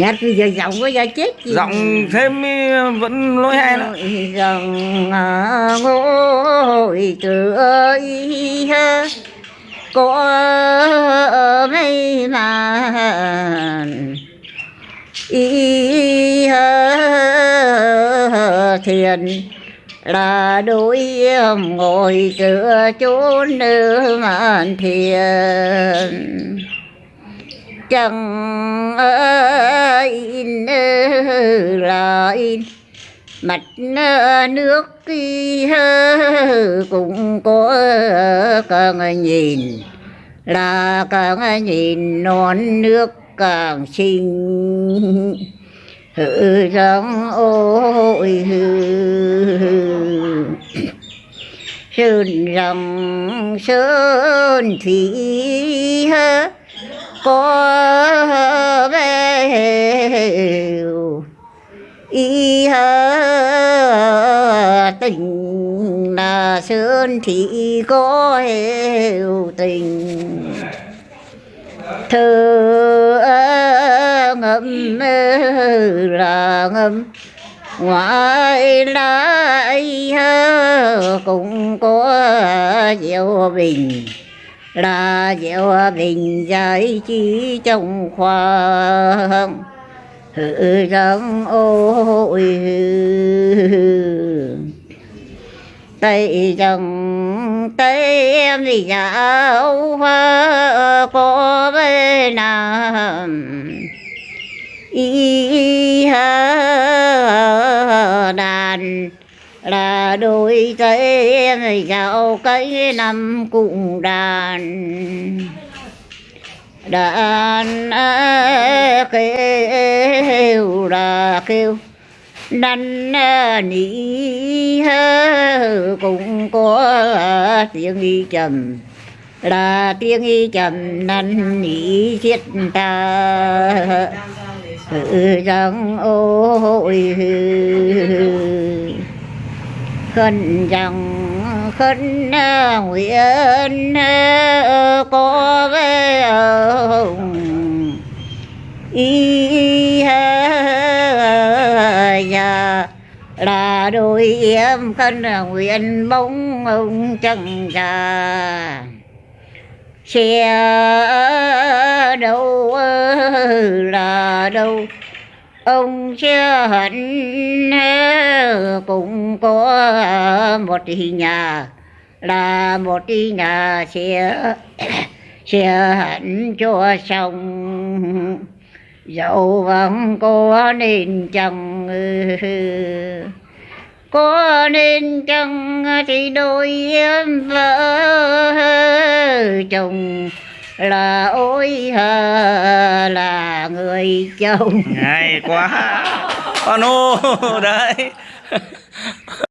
nhát bây giờ giọng có giờ chết gì? Giọng thêm ý, vẫn lỗi hay nữa rằng à, ngồi ha. Có mấy màn ha. Thiền là đôi ngồi tựa chốn nữ màn thiền. Chẳng in là in mặt nước kia cũng có càng nhìn, là càng nhìn non nước càng xinh. Hự rằng ôi hư sơn rằng sơn thủy có đều y hơ tình là sơn thị có hiểu tình. Thơ ngâm là ngâm ngoài lại cũng có diệu bình là diệu bình giải trí trong khoa hự răng ôi tay rằng tay em thì dạo hoa có bên nam y ha đàn là đôi tay em dạo cái năm cùng đàn. Đàn kêu là kêu, năn nỉ cũng có tiếng y trầm là tiếng y trầm năn nỉ thiết ta rằng ôi khẩn rằng khấn à, nguyện à, có về ông y nhà dạ, là đôi em khấn à, nguyện bóng ông chẳng già. Xe đâu là đâu ông chưa hận cũng có một nhà. Là một nhà sẽ sẽ hận cho xong dẫu vẫn có nên chăng, có nên chăng thì đôi em vợ chồng là ôi hờ là người chồng. Hay quá. Anh ô đấy.